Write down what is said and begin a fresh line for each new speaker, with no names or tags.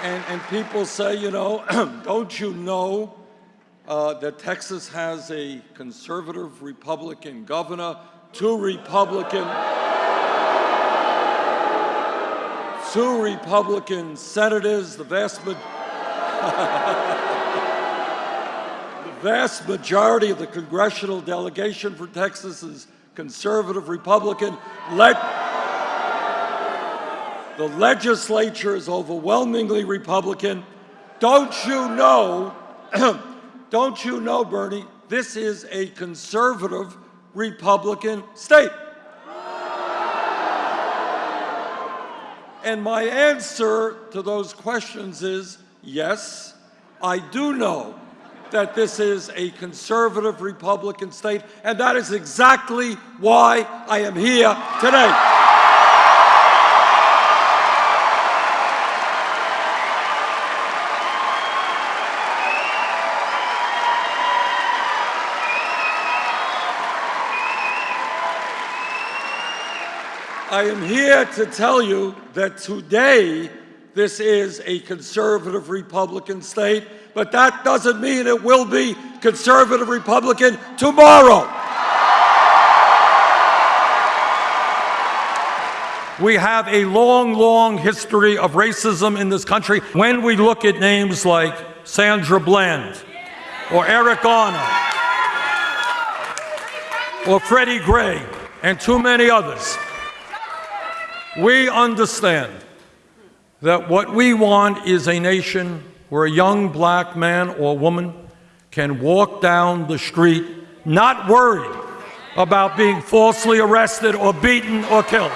And, and people say, you know, don't you know uh, that Texas has a conservative Republican governor, two Republican, two Republican senators, the vast, ma- the vast majority of the congressional delegation for Texas is conservative Republican. Let the legislature is overwhelmingly Republican. Don't you know, don't you know, Bernie, this is a conservative Republican state? And my answer to those questions is yes, I do know that this is a conservative Republican state, and that is exactly why I am here today. I am here to tell you that today this is a conservative Republican state, but that doesn't mean it will be conservative Republican tomorrow. We have a long, long history of racism in this country. When we look at names like Sandra Bland or Eric Garner or Freddie Gray and too many others, we understand that what we want is a nation where a young black man or woman can walk down the street not worried about being falsely arrested or beaten or killed.